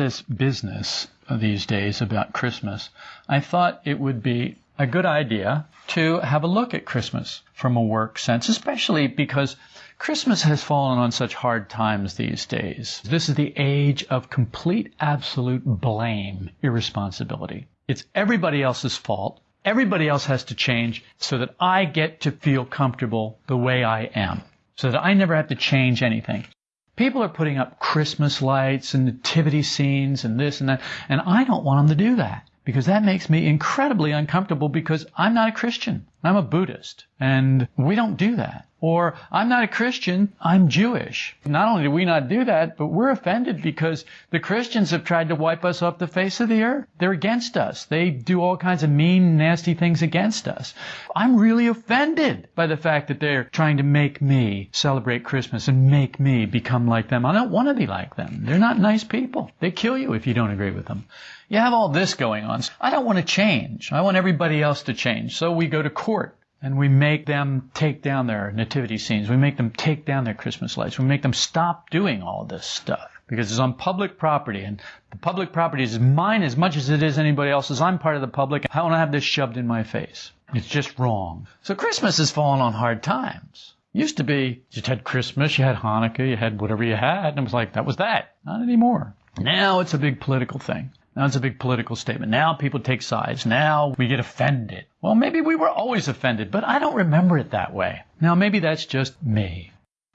This business these days about Christmas, I thought it would be a good idea to have a look at Christmas from a work sense, especially because Christmas has fallen on such hard times these days. This is the age of complete, absolute blame, irresponsibility. It's everybody else's fault. Everybody else has to change so that I get to feel comfortable the way I am, so that I never have to change anything. People are putting up Christmas lights and nativity scenes and this and that, and I don't want them to do that because that makes me incredibly uncomfortable because I'm not a Christian. I'm a Buddhist, and we don't do that. Or, I'm not a Christian, I'm Jewish. Not only do we not do that, but we're offended because the Christians have tried to wipe us off the face of the earth. They're against us. They do all kinds of mean, nasty things against us. I'm really offended by the fact that they're trying to make me celebrate Christmas and make me become like them. I don't want to be like them. They're not nice people. They kill you if you don't agree with them. You have all this going on. I don't want to change. I want everybody else to change. So we go to court and we make them take down their nativity scenes. We make them take down their Christmas lights. We make them stop doing all this stuff because it's on public property and the public property is mine as much as it is anybody else's. I'm part of the public. I want to have this shoved in my face. It's just wrong. So Christmas has fallen on hard times. Used to be, you had Christmas, you had Hanukkah, you had whatever you had, and it was like, that was that. Not anymore. Now it's a big political thing. Now it's a big political statement. Now people take sides. Now we get offended. Well, maybe we were always offended, but I don't remember it that way. Now maybe that's just me.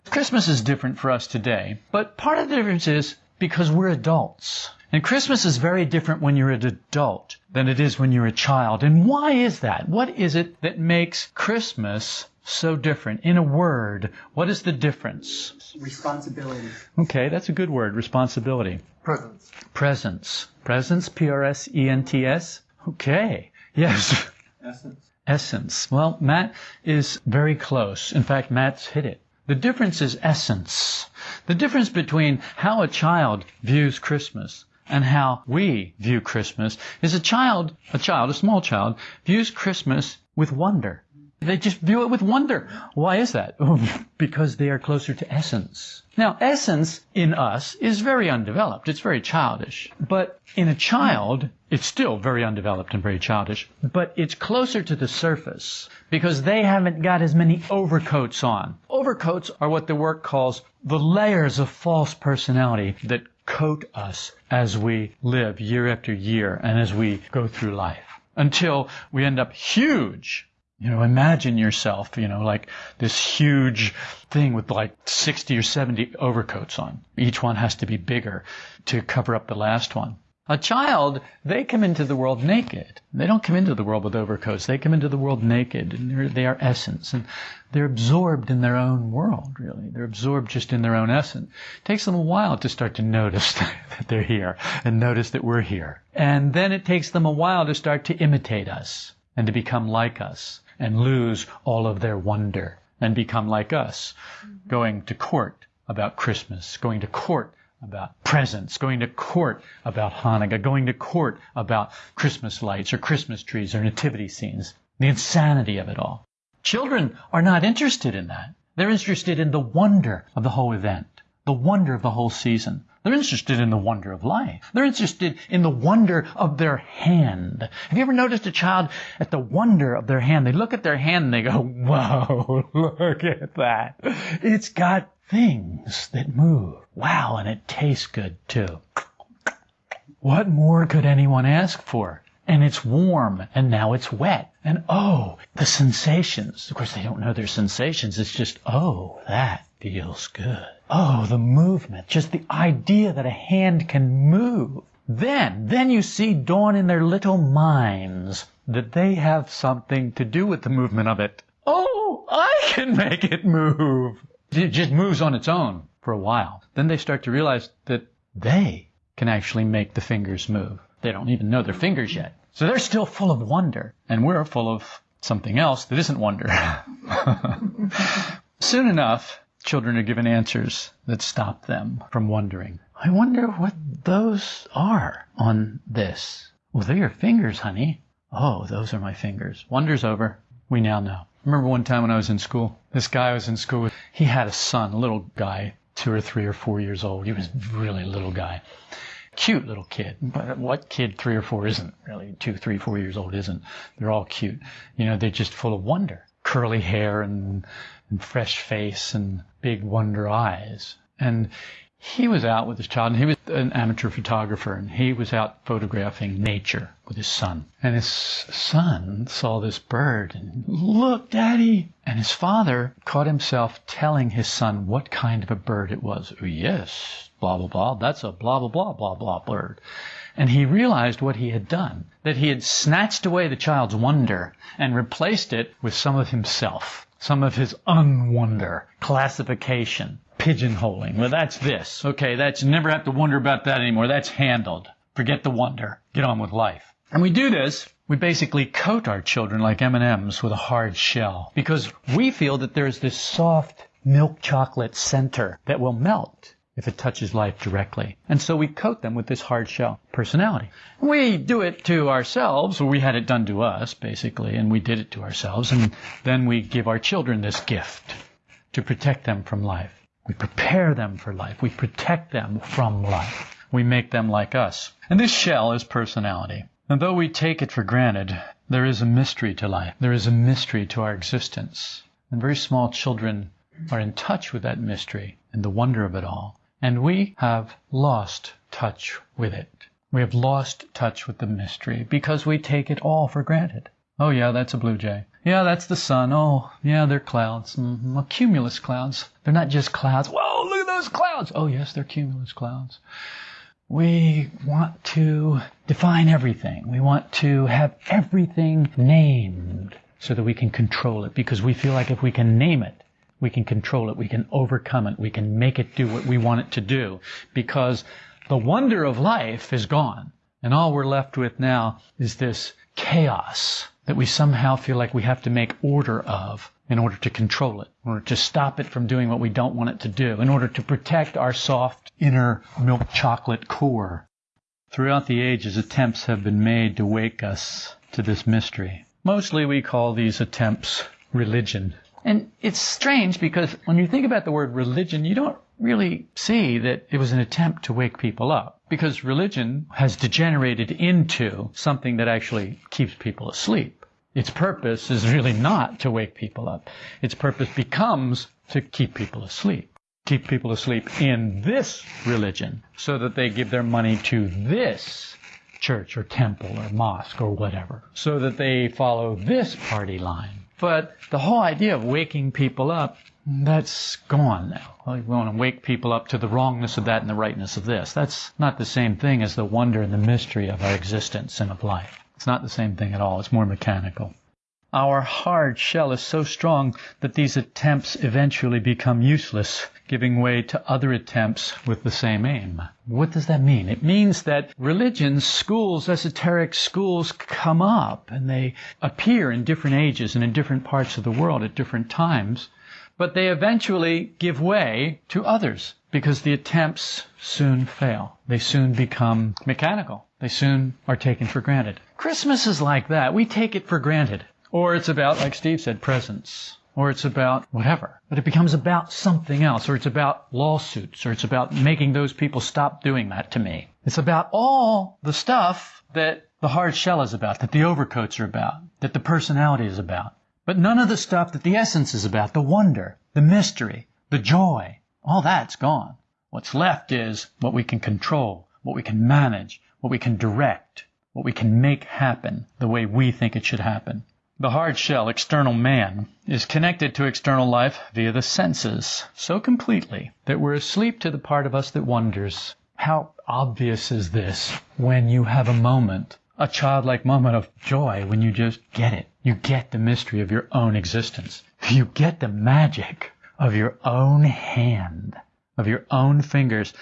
Christmas is different for us today, but part of the difference is because we're adults. And Christmas is very different when you're an adult than it is when you're a child. And why is that? What is it that makes Christmas so different? In a word, what is the difference? Responsibility. Okay, that's a good word, responsibility. Presence. Presence. Presence, P R S E N T S. Okay. Yes. Essence. Essence. Well, Matt is very close. In fact, Matt's hit it. The difference is essence. The difference between how a child views Christmas and how we view Christmas is a child, a child, a small child, views Christmas with wonder. They just view it with wonder. Why is that? because they are closer to essence. Now, essence in us is very undeveloped. It's very childish. But in a child, it's still very undeveloped and very childish. But it's closer to the surface because they haven't got as many overcoats on. Overcoats are what the work calls the layers of false personality that coat us as we live year after year and as we go through life until we end up huge you know, imagine yourself, you know, like this huge thing with like 60 or 70 overcoats on. Each one has to be bigger to cover up the last one. A child, they come into the world naked. They don't come into the world with overcoats. They come into the world naked, and they are essence, and they're absorbed in their own world, really. They're absorbed just in their own essence. It takes them a while to start to notice that they're here, and notice that we're here. And then it takes them a while to start to imitate us, and to become like us and lose all of their wonder and become like us, mm-hmm. going to court about Christmas, going to court about presents, going to court about Hanukkah, going to court about Christmas lights or Christmas trees or nativity scenes. The insanity of it all. Children are not interested in that. They're interested in the wonder of the whole event, the wonder of the whole season, they're interested in the wonder of life. They're interested in the wonder of their hand. Have you ever noticed a child at the wonder of their hand? They look at their hand and they go, whoa, look at that. It's got things that move. Wow, and it tastes good too. What more could anyone ask for? And it's warm, and now it's wet. And oh, the sensations. Of course, they don't know they're sensations. It's just, oh, that feels good. Oh, the movement, just the idea that a hand can move. Then, then you see dawn in their little minds that they have something to do with the movement of it. Oh, I can make it move. It just moves on its own for a while. Then they start to realize that they can actually make the fingers move. They don't even know their fingers yet. So they're still full of wonder, and we're full of something else that isn't wonder. Soon enough, children are given answers that stop them from wondering. I wonder what those are on this. Well, they're your fingers, honey. Oh, those are my fingers. Wonder's over. We now know. remember one time when I was in school, this guy I was in school with, he had a son, a little guy, two or three or four years old. He was really a little guy. Cute little kid. But what kid three or four isn't really? Two, three, four years old isn't. They're all cute. You know, they're just full of wonder. Curly hair and, and fresh face and big wonder eyes. And he was out with his child, and he was an amateur photographer, and he was out photographing nature with his son. And his son saw this bird, and look, Daddy! And his father caught himself telling his son what kind of a bird it was. Oh, yes, blah, blah, blah, that's a blah, blah, blah, blah, blah bird. And he realized what he had done, that he had snatched away the child's wonder and replaced it with some of himself, some of his unwonder, classification pigeonholing. Well, that's this. Okay, that's never have to wonder about that anymore. That's handled. Forget the wonder. Get on with life. And we do this. We basically coat our children like M&Ms with a hard shell because we feel that there's this soft milk chocolate center that will melt if it touches life directly. And so we coat them with this hard shell personality. We do it to ourselves, or we had it done to us, basically, and we did it to ourselves, and then we give our children this gift to protect them from life. We prepare them for life. We protect them from life. We make them like us. And this shell is personality. And though we take it for granted, there is a mystery to life. There is a mystery to our existence. And very small children are in touch with that mystery and the wonder of it all. And we have lost touch with it. We have lost touch with the mystery because we take it all for granted. Oh yeah, that's a blue jay. Yeah, that's the sun. Oh, yeah, they're clouds. Mm-hmm. cumulus clouds. They're not just clouds. Whoa, look at those clouds. Oh, yes, they're cumulus clouds. We want to define everything. We want to have everything named so that we can control it because we feel like if we can name it, we can control it, we can overcome it, we can make it do what we want it to do because the wonder of life is gone. And all we're left with now is this chaos that we somehow feel like we have to make order of in order to control it, in order to stop it from doing what we don't want it to do, in order to protect our soft inner milk chocolate core. Throughout the ages, attempts have been made to wake us to this mystery. Mostly we call these attempts religion. And it's strange because when you think about the word religion, you don't really see that it was an attempt to wake people up because religion has degenerated into something that actually keeps people asleep. Its purpose is really not to wake people up. Its purpose becomes to keep people asleep. Keep people asleep in this religion so that they give their money to this church or temple or mosque or whatever. So that they follow this party line. But the whole idea of waking people up that's gone now. We want to wake people up to the wrongness of that and the rightness of this. That's not the same thing as the wonder and the mystery of our existence and of life. It's not the same thing at all. It's more mechanical. Our hard shell is so strong that these attempts eventually become useless, giving way to other attempts with the same aim. What does that mean? It means that religions, schools, esoteric schools come up and they appear in different ages and in different parts of the world at different times but they eventually give way to others because the attempts soon fail. They soon become mechanical. They soon are taken for granted. Christmas is like that. We take it for granted. Or it's about, like Steve said, presents. Or it's about whatever. But it becomes about something else. Or it's about lawsuits. Or it's about making those people stop doing that to me. It's about all the stuff that the hard shell is about, that the overcoats are about, that the personality is about. But none of the stuff that the essence is about, the wonder, the mystery, the joy, all that's gone. What's left is what we can control, what we can manage, what we can direct, what we can make happen the way we think it should happen. The hard shell, external man, is connected to external life via the senses so completely that we're asleep to the part of us that wonders. How obvious is this when you have a moment a childlike moment of joy when you just get it. You get the mystery of your own existence. You get the magic of your own hand, of your own fingers,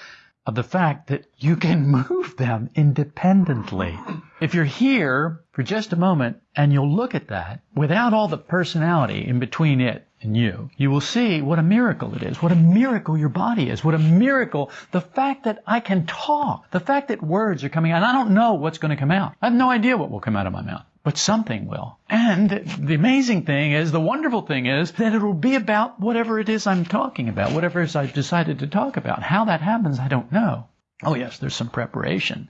of the fact that you can move them independently. If you're here for just a moment and you'll look at that without all the personality in between it and you, you will see what a miracle it is, what a miracle your body is, what a miracle the fact that I can talk, the fact that words are coming out. I don't know what's going to come out. I have no idea what will come out of my mouth, but something will. And the amazing thing is, the wonderful thing is that it'll be about whatever it is I'm talking about, whatever it is I've decided to talk about. How that happens, I don't know. Oh yes, there's some preparation.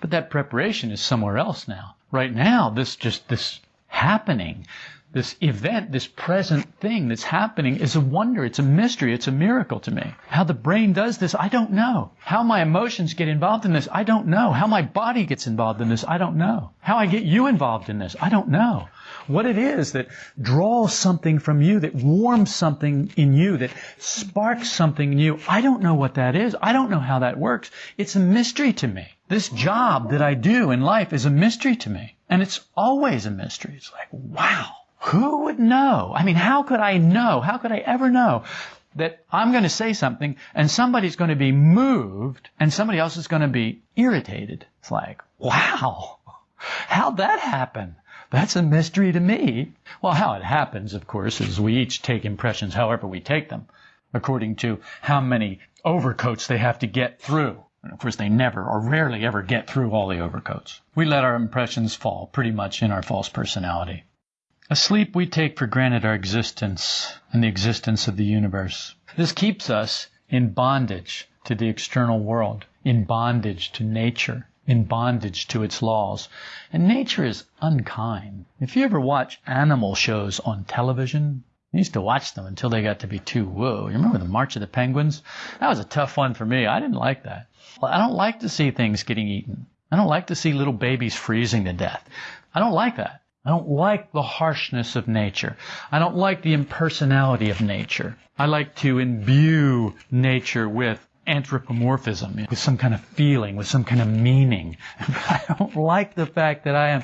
But that preparation is somewhere else now. Right now, this just, this happening, this event, this present thing that's happening is a wonder. It's a mystery. It's a miracle to me. How the brain does this, I don't know. How my emotions get involved in this, I don't know. How my body gets involved in this, I don't know. How I get you involved in this, I don't know. What it is that draws something from you, that warms something in you, that sparks something in you, I don't know what that is. I don't know how that works. It's a mystery to me. This job that I do in life is a mystery to me. And it's always a mystery. It's like, wow. Who would know? I mean, how could I know? How could I ever know that I'm going to say something and somebody's going to be moved and somebody else is going to be irritated? It's like, wow. How'd that happen? That's a mystery to me. Well, how it happens, of course, is we each take impressions however we take them, according to how many overcoats they have to get through. And of course, they never or rarely ever get through all the overcoats. We let our impressions fall pretty much in our false personality. Asleep, we take for granted our existence and the existence of the universe. This keeps us in bondage to the external world, in bondage to nature, in bondage to its laws. And nature is unkind. If you ever watch animal shows on television, I used to watch them until they got to be too whoa. You remember the March of the Penguins? That was a tough one for me. I didn't like that. I don't like to see things getting eaten. I don't like to see little babies freezing to death. I don't like that. I don't like the harshness of nature. I don't like the impersonality of nature. I like to imbue nature with anthropomorphism, with some kind of feeling, with some kind of meaning. I don't like the fact that I am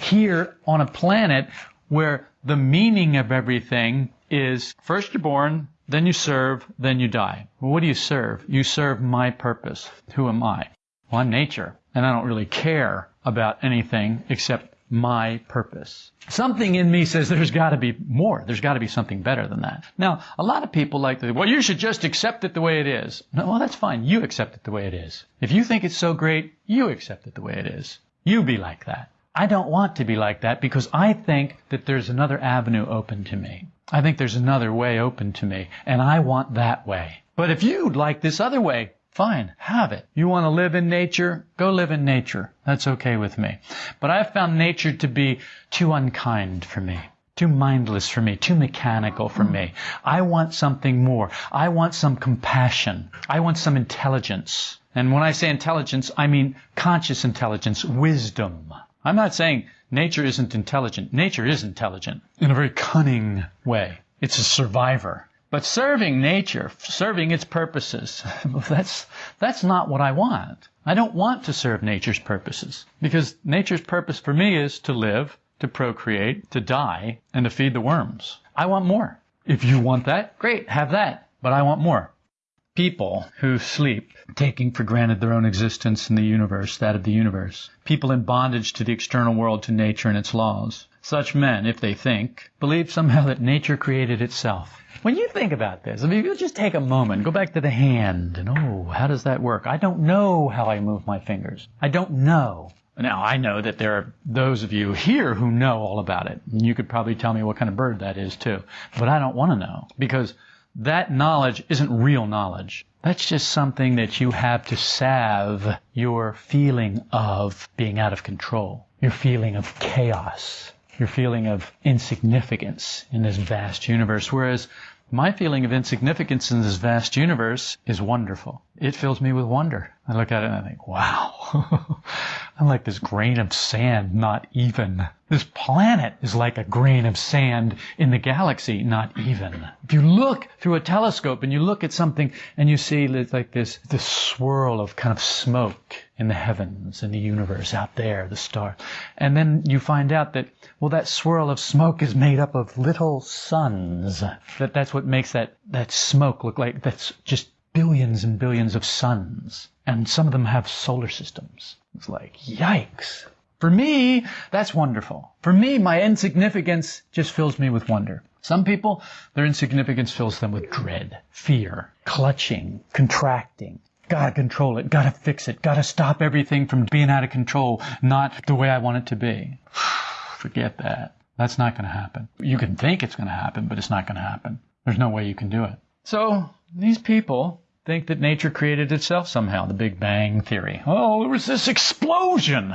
here on a planet where the meaning of everything is first you're born, then you serve, then you die. Well, what do you serve? You serve my purpose. Who am I? Well, I'm nature, and I don't really care about anything except my purpose. Something in me says there's got to be more. There's got to be something better than that. Now, a lot of people like to, well, you should just accept it the way it is. No, well, that's fine. You accept it the way it is. If you think it's so great, you accept it the way it is. You be like that. I don't want to be like that because I think that there's another avenue open to me. I think there's another way open to me, and I want that way. But if you'd like this other way, Fine, have it. You want to live in nature? Go live in nature. That's okay with me. But I've found nature to be too unkind for me. Too mindless for me, too mechanical for me. I want something more. I want some compassion. I want some intelligence. And when I say intelligence, I mean conscious intelligence, wisdom. I'm not saying nature isn't intelligent. Nature is intelligent in a very cunning way. It's a survivor. But serving nature, serving its purposes, that's, that's not what I want. I don't want to serve nature's purposes because nature's purpose for me is to live, to procreate, to die, and to feed the worms. I want more. If you want that, great, have that. But I want more. People who sleep, taking for granted their own existence in the universe, that of the universe. People in bondage to the external world, to nature and its laws. Such men, if they think, believe somehow that nature created itself. When you think about this, I mean, if you just take a moment, go back to the hand, and oh, how does that work? I don't know how I move my fingers. I don't know. Now, I know that there are those of you here who know all about it. And you could probably tell me what kind of bird that is too. But I don't want to know because that knowledge isn't real knowledge. That's just something that you have to salve your feeling of being out of control, your feeling of chaos, your feeling of insignificance in this vast universe. Whereas my feeling of insignificance in this vast universe is wonderful. It fills me with wonder. I look at it and I think, wow, I'm like this grain of sand, not even. This planet is like a grain of sand in the galaxy, not even. If you look through a telescope and you look at something and you see like this, this swirl of kind of smoke in the heavens, in the universe, out there, the star. And then you find out that, well, that swirl of smoke is made up of little suns. That that's what makes that, that smoke look like that's just billions and billions of suns. And some of them have solar systems. It's like, yikes. For me, that's wonderful. For me, my insignificance just fills me with wonder. Some people, their insignificance fills them with dread, fear, clutching, contracting, Gotta control it. Gotta fix it. Gotta stop everything from being out of control, not the way I want it to be. Forget that. That's not going to happen. You can think it's going to happen, but it's not going to happen. There's no way you can do it. So these people think that nature created itself somehow, the Big Bang Theory. Oh, there was this explosion.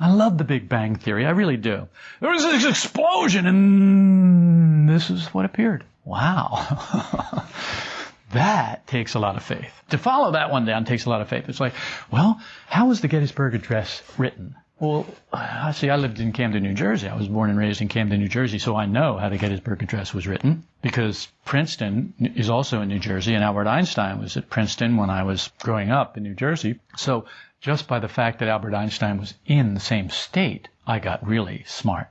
I love the Big Bang Theory. I really do. There was this explosion and this is what appeared. Wow. that takes a lot of faith. To follow that one down takes a lot of faith. It's like, well, how was the Gettysburg Address written? Well, I see, I lived in Camden, New Jersey. I was born and raised in Camden, New Jersey, so I know how the Gettysburg Address was written because Princeton is also in New Jersey, and Albert Einstein was at Princeton when I was growing up in New Jersey. So just by the fact that Albert Einstein was in the same state, I got really smart.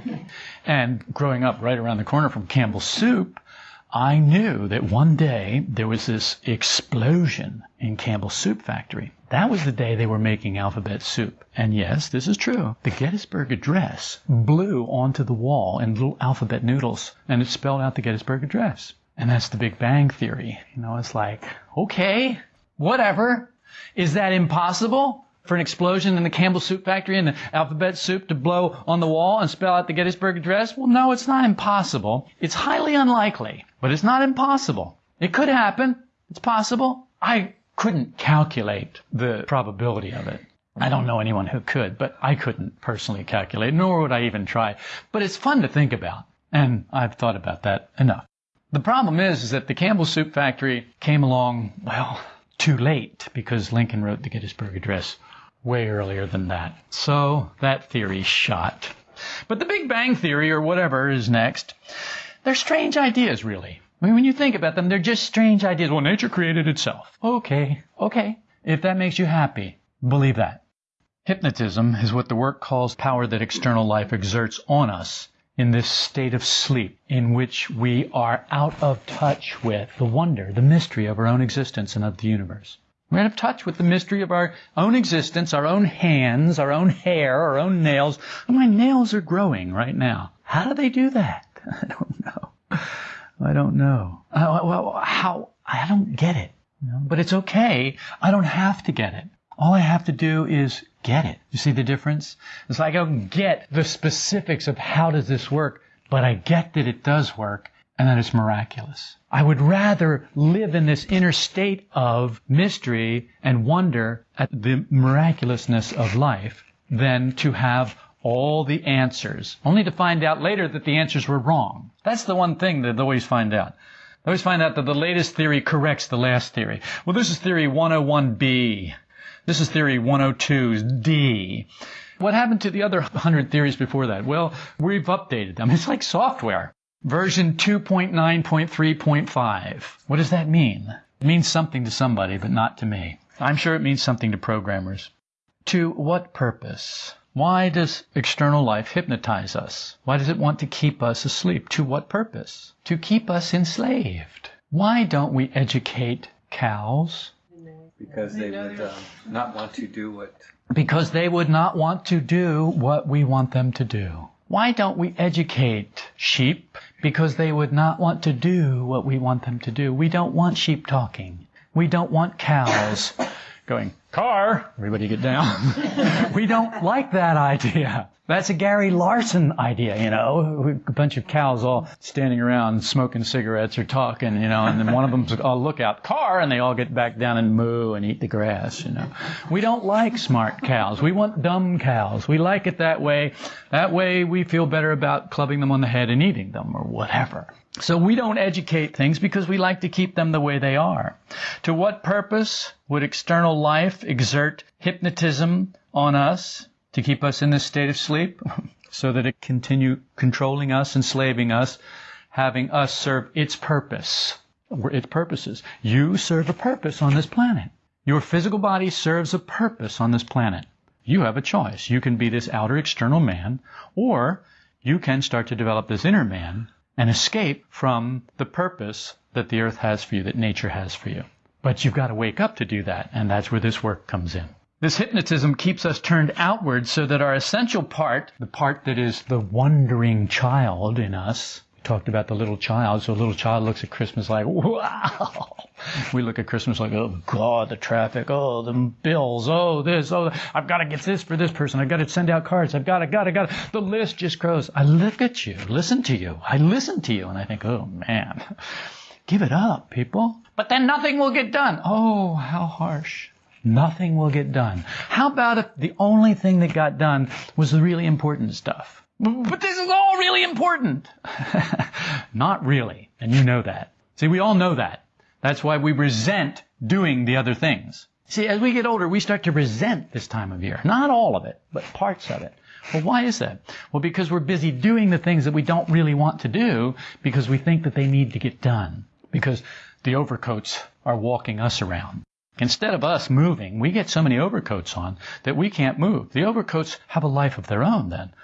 and growing up right around the corner from Campbell's Soup, I knew that one day there was this explosion in Campbell's Soup Factory. That was the day they were making alphabet soup. And yes, this is true. The Gettysburg Address blew onto the wall in little alphabet noodles, and it spelled out the Gettysburg Address. And that's the Big Bang Theory. You know, it's like, okay, whatever. Is that impossible? For an explosion in the Campbell Soup Factory and the alphabet soup to blow on the wall and spell out the Gettysburg Address? Well, no, it's not impossible. It's highly unlikely, but it's not impossible. It could happen. It's possible. I couldn't calculate the probability of it. I don't know anyone who could, but I couldn't personally calculate, nor would I even try. But it's fun to think about, and I've thought about that enough. The problem is, is that the Campbell Soup Factory came along, well, too late because Lincoln wrote the Gettysburg Address way earlier than that. So that theory shot. But the Big Bang Theory or whatever is next. They're strange ideas, really. I mean, when you think about them, they're just strange ideas. Well, nature created itself. Okay, okay. If that makes you happy, believe that. Hypnotism is what the work calls power that external life exerts on us in this state of sleep in which we are out of touch with the wonder, the mystery of our own existence and of the universe. We're out of touch with the mystery of our own existence, our own hands, our own hair, our own nails. My nails are growing right now. How do they do that? I don't know. I don't know. Uh, well, how? I don't get it. You know? But it's okay. I don't have to get it. All I have to do is get it. You see the difference? It's like I don't get the specifics of how does this work, but I get that it does work and that it's miraculous. I would rather live in this inner state of mystery and wonder at the miraculousness of life than to have all the answers, only to find out later that the answers were wrong. That's the one thing that they always find out. They always find out that the latest theory corrects the last theory. Well, this is theory 101B. This is theory 102D. What happened to the other 100 theories before that? Well, we've updated them. It's like software. Version 2.9.3.5. What does that mean? It means something to somebody, but not to me. I'm sure it means something to programmers. To what purpose? Why does external life hypnotize us? Why does it want to keep us asleep? To what purpose? To keep us enslaved. Why don't we educate cows? Because they would uh, not want to do what. Because they would not want to do what we want them to do. Why don't we educate sheep? Because they would not want to do what we want them to do. We don't want sheep talking. We don't want cows going, car, everybody get down. we don't like that idea. That's a Gary Larson idea, you know, a bunch of cows all standing around smoking cigarettes or talking, you know, and then one of them's, oh, look out, car, and they all get back down and moo and eat the grass, you know. We don't like smart cows. We want dumb cows. We like it that way. That way we feel better about clubbing them on the head and eating them or whatever. So we don't educate things because we like to keep them the way they are. To what purpose would external life exert hypnotism on us to keep us in this state of sleep? so that it continue controlling us, enslaving us, having us serve its purpose, its purposes. You serve a purpose on this planet. Your physical body serves a purpose on this planet. You have a choice. You can be this outer external man, or you can start to develop this inner man and escape from the purpose that the earth has for you, that nature has for you. But you've got to wake up to do that, and that's where this work comes in. This hypnotism keeps us turned outward so that our essential part, the part that is the wondering child in us, we talked about the little child, so a little child looks at Christmas like, wow. We look at Christmas like, oh God, the traffic, oh, the bills, oh, this, oh, I've got to get this for this person, I've got to send out cards, I've got to, got to, got to. The list just grows. I look at you, listen to you, I listen to you, and I think, oh man. Give it up, people. But then nothing will get done. Oh, how harsh. Nothing will get done. How about if the only thing that got done was the really important stuff? But this is all really important. Not really. And you know that. See, we all know that. That's why we resent doing the other things. See, as we get older, we start to resent this time of year. Not all of it, but parts of it. Well, why is that? Well, because we're busy doing the things that we don't really want to do because we think that they need to get done. Because the overcoats are walking us around. Instead of us moving, we get so many overcoats on that we can't move. The overcoats have a life of their own then.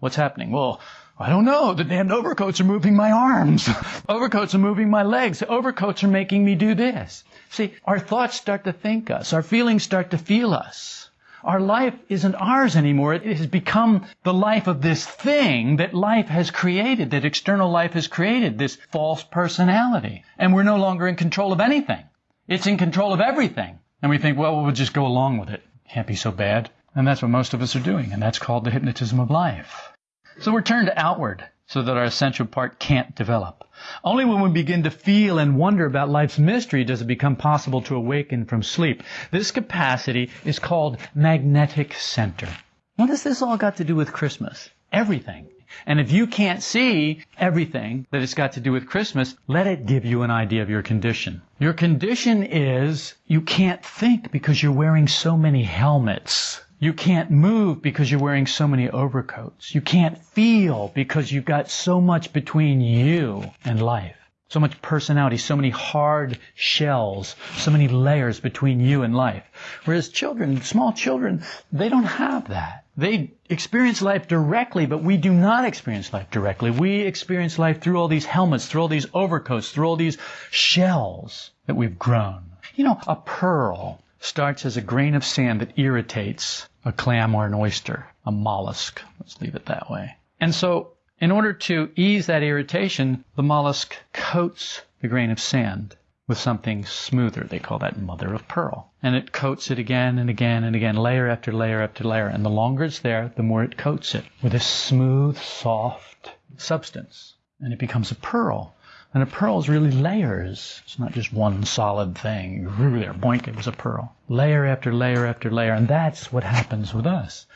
What's happening? Well, I don't know. The damned overcoats are moving my arms. overcoats are moving my legs. Overcoats are making me do this. See, our thoughts start to think us. Our feelings start to feel us. Our life isn't ours anymore. It has become the life of this thing that life has created, that external life has created, this false personality. And we're no longer in control of anything. It's in control of everything. And we think, well, we'll just go along with it. Can't be so bad. And that's what most of us are doing. And that's called the hypnotism of life. So we're turned outward so that our essential part can't develop. Only when we begin to feel and wonder about life's mystery does it become possible to awaken from sleep. This capacity is called magnetic center. What has this all got to do with Christmas? Everything. And if you can't see everything that it's got to do with Christmas, let it give you an idea of your condition. Your condition is you can't think because you're wearing so many helmets. You can't move because you're wearing so many overcoats. You can't feel because you've got so much between you and life. So much personality, so many hard shells, so many layers between you and life. Whereas children, small children, they don't have that. They experience life directly, but we do not experience life directly. We experience life through all these helmets, through all these overcoats, through all these shells that we've grown. You know, a pearl starts as a grain of sand that irritates a clam or an oyster, a mollusk. Let's leave it that way. And so, in order to ease that irritation, the mollusk coats the grain of sand with something smoother. They call that mother of pearl. And it coats it again and again and again, layer after layer after layer. And the longer it's there, the more it coats it with a smooth, soft substance. And it becomes a pearl. And a pearl is really layers. It's not just one solid thing. There, boink, it was a pearl. Layer after layer after layer. And that's what happens with us.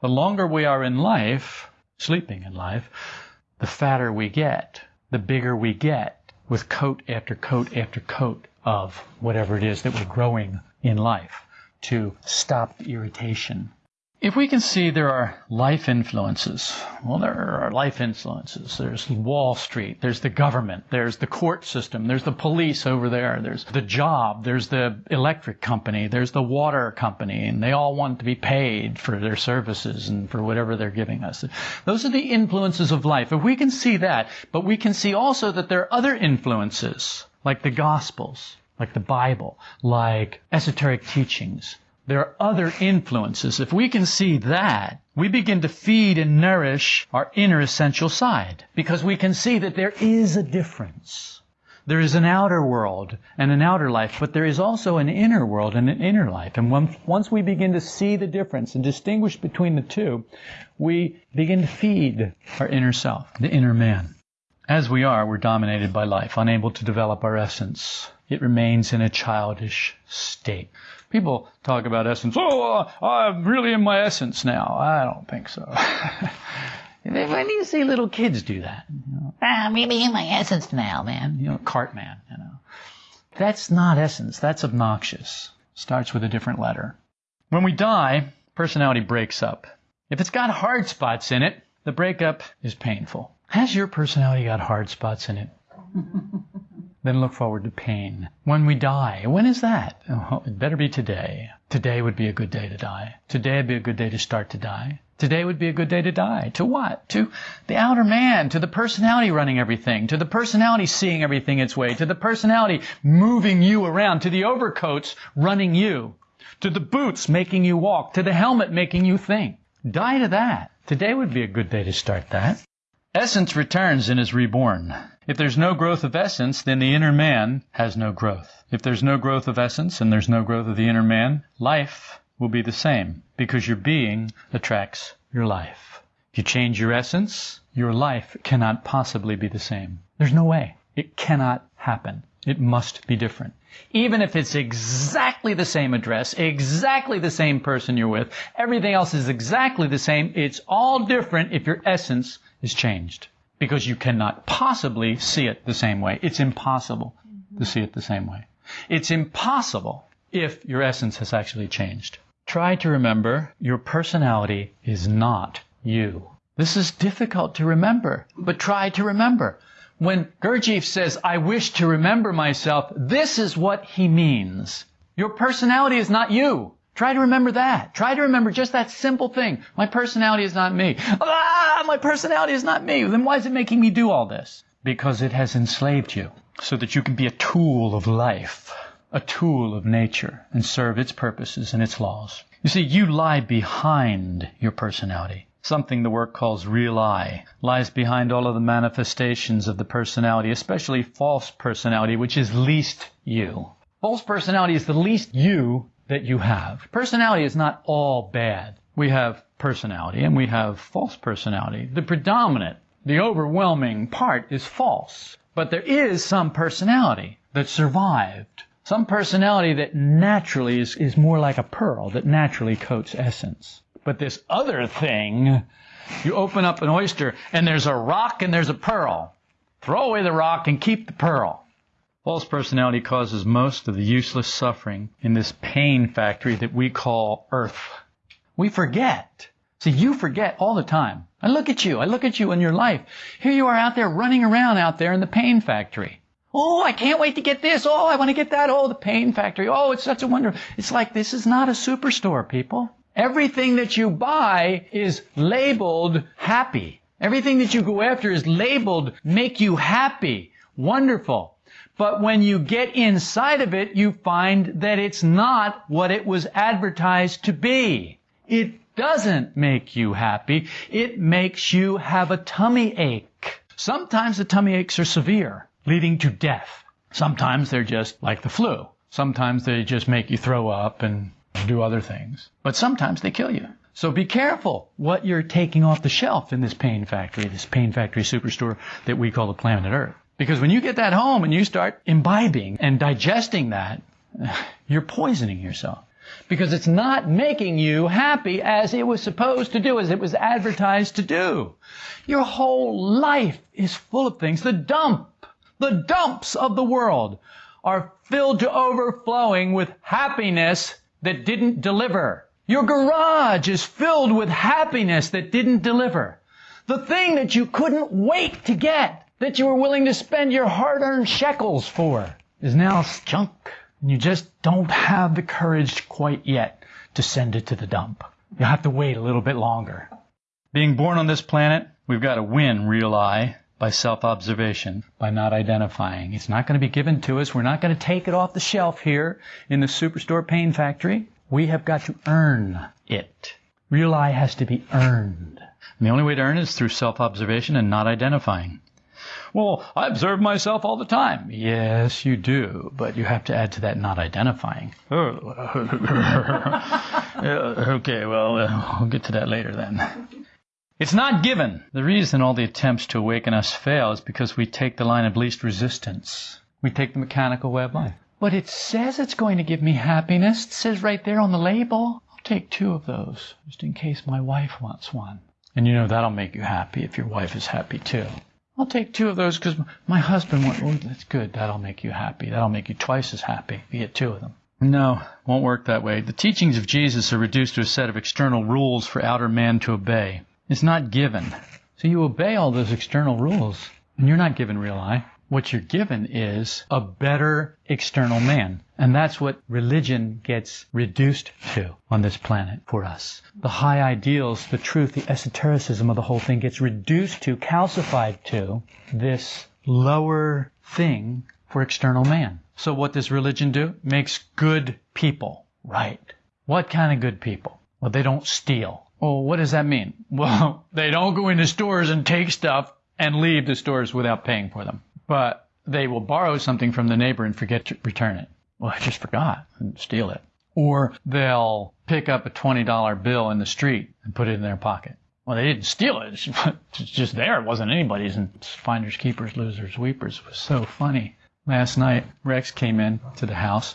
The longer we are in life, sleeping in life, the fatter we get, the bigger we get with coat after coat after coat of whatever it is that we're growing in life to stop the irritation if we can see there are life influences, well, there are life influences. There's Wall Street, there's the government, there's the court system, there's the police over there, there's the job, there's the electric company, there's the water company, and they all want to be paid for their services and for whatever they're giving us. Those are the influences of life. If we can see that, but we can see also that there are other influences, like the Gospels, like the Bible, like esoteric teachings, there are other influences. If we can see that, we begin to feed and nourish our inner essential side because we can see that there is a difference. There is an outer world and an outer life, but there is also an inner world and an inner life. And once we begin to see the difference and distinguish between the two, we begin to feed our inner self, the inner man. As we are, we're dominated by life, unable to develop our essence. It remains in a childish state. People talk about essence. Oh, uh, I'm really in my essence now. I don't think so. when do you see little kids do that? You know, ah, I'm really in my essence now, man. You know, Cartman, you know. That's not essence. That's obnoxious. Starts with a different letter. When we die, personality breaks up. If it's got hard spots in it, the breakup is painful. Has your personality got hard spots in it? then look forward to pain. When we die, when is that? Oh, it better be today. Today would be a good day to die. Today would be a good day to start to die. Today would be a good day to die. To what? To the outer man, to the personality running everything, to the personality seeing everything its way, to the personality moving you around, to the overcoats running you, to the boots making you walk, to the helmet making you think. Die to that. Today would be a good day to start that. Essence returns and is reborn. If there's no growth of essence, then the inner man has no growth. If there's no growth of essence and there's no growth of the inner man, life will be the same because your being attracts your life. If you change your essence, your life cannot possibly be the same. There's no way. It cannot happen. It must be different. Even if it's exactly the same address, exactly the same person you're with, everything else is exactly the same, it's all different if your essence is changed. Because you cannot possibly see it the same way. It's impossible to see it the same way. It's impossible if your essence has actually changed. Try to remember your personality is not you. This is difficult to remember, but try to remember. When Gurdjieff says, I wish to remember myself, this is what he means. Your personality is not you. Try to remember that. Try to remember just that simple thing. My personality is not me. Ah, my personality is not me. Then why is it making me do all this? Because it has enslaved you so that you can be a tool of life, a tool of nature, and serve its purposes and its laws. You see, you lie behind your personality. Something the work calls real I lies behind all of the manifestations of the personality, especially false personality, which is least you. False personality is the least you that you have. Personality is not all bad. We have personality and we have false personality. The predominant, the overwhelming part is false. But there is some personality that survived. Some personality that naturally is, is more like a pearl, that naturally coats essence. But this other thing, you open up an oyster and there's a rock and there's a pearl. Throw away the rock and keep the pearl. False personality causes most of the useless suffering in this pain factory that we call earth. We forget. See, you forget all the time. I look at you. I look at you in your life. Here you are out there running around out there in the pain factory. Oh, I can't wait to get this. Oh, I want to get that. Oh, the pain factory. Oh, it's such a wonder. It's like this is not a superstore, people. Everything that you buy is labeled happy. Everything that you go after is labeled make you happy, wonderful. But when you get inside of it, you find that it's not what it was advertised to be. It doesn't make you happy. It makes you have a tummy ache. Sometimes the tummy aches are severe, leading to death. Sometimes they're just like the flu. Sometimes they just make you throw up and do other things. But sometimes they kill you. So be careful what you're taking off the shelf in this pain factory, this pain factory superstore that we call the planet Earth. Because when you get that home and you start imbibing and digesting that, you're poisoning yourself. Because it's not making you happy as it was supposed to do, as it was advertised to do. Your whole life is full of things. The dump, the dumps of the world are filled to overflowing with happiness that didn't deliver. Your garage is filled with happiness that didn't deliver. The thing that you couldn't wait to get, that you were willing to spend your hard-earned shekels for, is now junk. And you just don't have the courage quite yet to send it to the dump. You'll have to wait a little bit longer. Being born on this planet, we've got to win real I by self-observation, by not identifying. It's not going to be given to us. We're not going to take it off the shelf here in the Superstore Pain Factory. We have got to earn it. Real I has to be earned. And the only way to earn it is through self-observation and not identifying. Well, I observe myself all the time. Yes, you do, but you have to add to that not identifying. Oh. okay, well, uh, we'll get to that later then. It's not given. The reason all the attempts to awaken us fail is because we take the line of least resistance. We take the mechanical way of life. But it says it's going to give me happiness. It says right there on the label. I'll take two of those, just in case my wife wants one. And you know that'll make you happy if your wife is happy too. I'll take two of those because my husband wants. Oh, that's good. That'll make you happy. That'll make you twice as happy if you get two of them. No, won't work that way. The teachings of Jesus are reduced to a set of external rules for outer man to obey. It's not given. So you obey all those external rules, and you're not given real I. What you're given is a better external man. And that's what religion gets reduced to on this planet for us. The high ideals, the truth, the esotericism of the whole thing gets reduced to, calcified to, this lower thing for external man. So what does religion do? Makes good people right. What kind of good people? Well, they don't steal. Well, what does that mean? Well, they don't go into stores and take stuff and leave the stores without paying for them. But they will borrow something from the neighbor and forget to return it. Well, I just forgot and steal it. Or they'll pick up a $20 bill in the street and put it in their pocket. Well, they didn't steal it. It's just there. It wasn't anybody's. And finders, keepers, losers, weepers. Was so funny. Last night, Rex came in to the house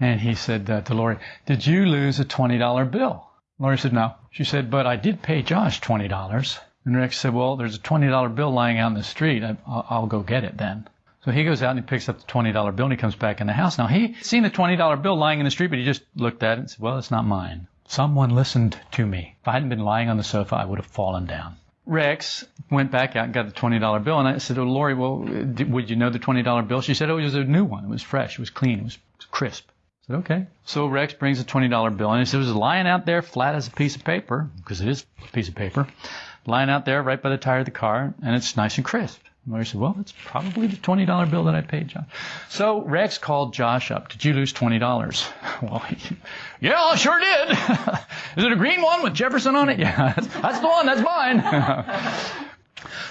and he said uh, to Lori, Did you lose a $20 bill? Lori said, No. She said, But I did pay Josh $20. And Rex said, Well, there's a $20 bill lying out in the street. I, I'll, I'll go get it then. So he goes out and he picks up the $20 bill and he comes back in the house. Now he seen the $20 bill lying in the street, but he just looked at it and said, well, it's not mine. Someone listened to me. If I hadn't been lying on the sofa, I would have fallen down. Rex went back out and got the $20 bill and I said, oh, Lori, well, would you know the $20 bill? She said, oh, it was a new one. It was fresh. It was clean. It was crisp. I said, okay. So Rex brings a $20 bill and he said, it was lying out there flat as a piece of paper, because it is a piece of paper, lying out there right by the tire of the car and it's nice and crisp. Lori said, well, it's probably the $20 bill that I paid John. So Rex called Josh up. Did you lose $20? Well, yeah, I sure did. Is it a green one with Jefferson on it? Yeah, that's, that's the one. That's mine.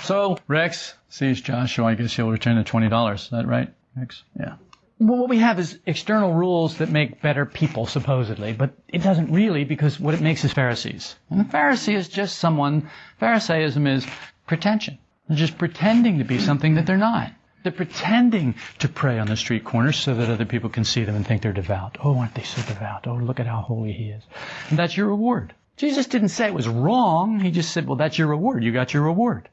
so Rex sees Josh, so I guess he'll return the $20. Is that right, Rex? Yeah. Well, what we have is external rules that make better people, supposedly, but it doesn't really because what it makes is Pharisees. And a Pharisee is just someone, Pharisaism is pretension. Just pretending to be something that they're not. They're pretending to pray on the street corners so that other people can see them and think they're devout. Oh, aren't they so devout? Oh, look at how holy he is. And that's your reward. Jesus didn't say it was wrong. He just said, well, that's your reward. You got your reward.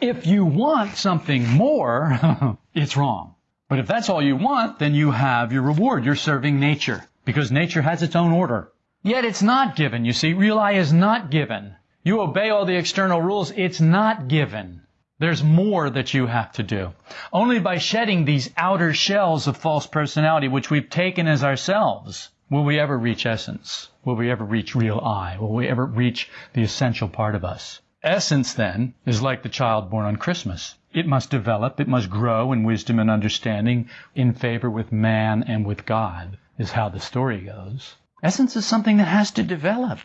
If you want something more, it's wrong. But if that's all you want, then you have your reward. You're serving nature because nature has its own order. Yet it's not given. You see, real I is not given. You obey all the external rules. It's not given. There's more that you have to do. Only by shedding these outer shells of false personality, which we've taken as ourselves, will we ever reach essence. Will we ever reach real I? Will we ever reach the essential part of us? Essence, then, is like the child born on Christmas. It must develop, it must grow in wisdom and understanding, in favor with man and with God, is how the story goes. Essence is something that has to develop.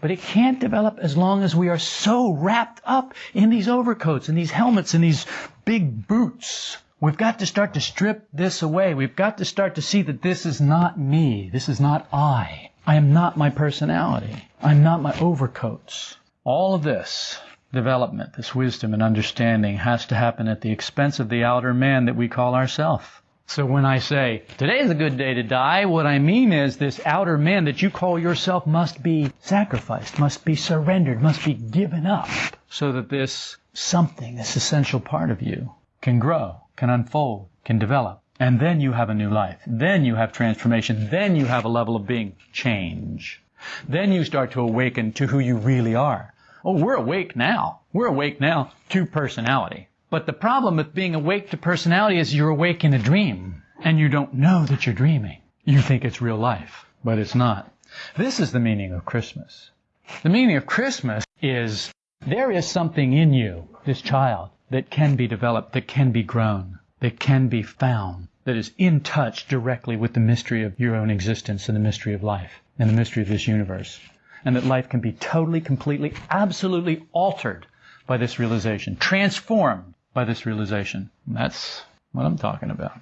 But it can't develop as long as we are so wrapped up in these overcoats and these helmets and these big boots. We've got to start to strip this away. We've got to start to see that this is not me. This is not I. I am not my personality. I'm not my overcoats. All of this development, this wisdom and understanding has to happen at the expense of the outer man that we call ourself. So when I say, today is a good day to die, what I mean is this outer man that you call yourself must be sacrificed, must be surrendered, must be given up, so that this something, this essential part of you, can grow, can unfold, can develop. And then you have a new life. Then you have transformation. Then you have a level of being change. Then you start to awaken to who you really are. Oh, we're awake now. We're awake now to personality. But the problem with being awake to personality is you're awake in a dream and you don't know that you're dreaming. You think it's real life, but it's not. This is the meaning of Christmas. The meaning of Christmas is there is something in you, this child, that can be developed, that can be grown, that can be found, that is in touch directly with the mystery of your own existence and the mystery of life and the mystery of this universe. And that life can be totally, completely, absolutely altered by this realization, transformed by this realization. That's what I'm talking about.